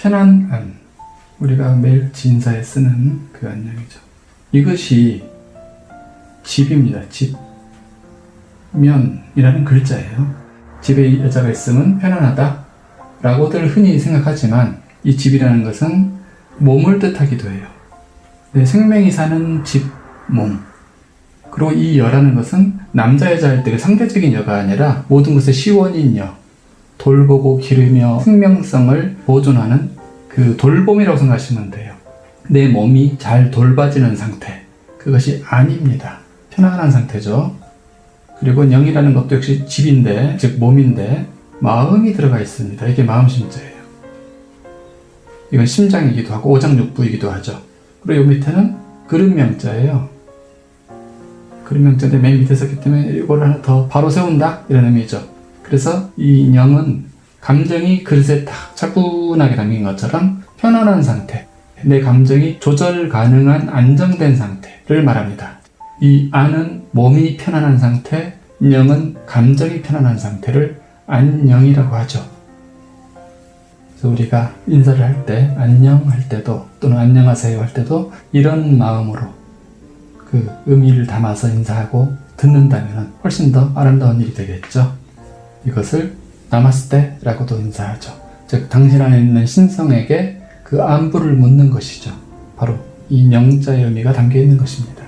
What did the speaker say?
편안한 우리가 매일 인사에 쓰는 그 안녕이죠. 이것이 집입니다. 집. 면이라는 글자예요. 집에 여자가 있으면 편안하다 라고들 흔히 생각하지만 이 집이라는 것은 몸을 뜻하기도 해요. 내 생명이 사는 집, 몸. 그리고 이 여라는 것은 남자 여자일 때 상대적인 여가 아니라 모든 것의 시원인 여. 돌보고 기르며 생명성을 보존하는 그 돌봄이라고 생각하시면 돼요. 내 몸이 잘 돌봐지는 상태. 그것이 아닙니다. 편안한 상태죠. 그리고 영이라는 것도 역시 집인데, 즉 몸인데 마음이 들어가 있습니다. 이게 마음 심자예요. 이건 심장이기도 하고 오장육부이기도 하죠. 그리고 이 밑에는 그릇명자예요. 그릇명자인데 맨 밑에 썼기 때문에 이걸 하나 더 바로 세운다 이런 의미죠. 그래서 이 영은 감정이 그릇에 딱 차분하게 담긴 것처럼 편안한 상태, 내 감정이 조절 가능한 안정된 상태를 말합니다. 이 안은 몸이 편안한 상태, 영은 감정이 편안한 상태를 안녕이라고 하죠. 그래서 우리가 인사를 할 때, 안녕 할 때도, 또는 안녕하세요 할 때도 이런 마음으로 그 의미를 담아서 인사하고 듣는다면 훨씬 더 아름다운 일이 되겠죠. 이것을 나마스테라고도 인사하죠. 즉, 당신 안에 있는 신성에게 그 안부를 묻는 것이죠. 바로 이 명자의 의미가 담겨 있는 것입니다.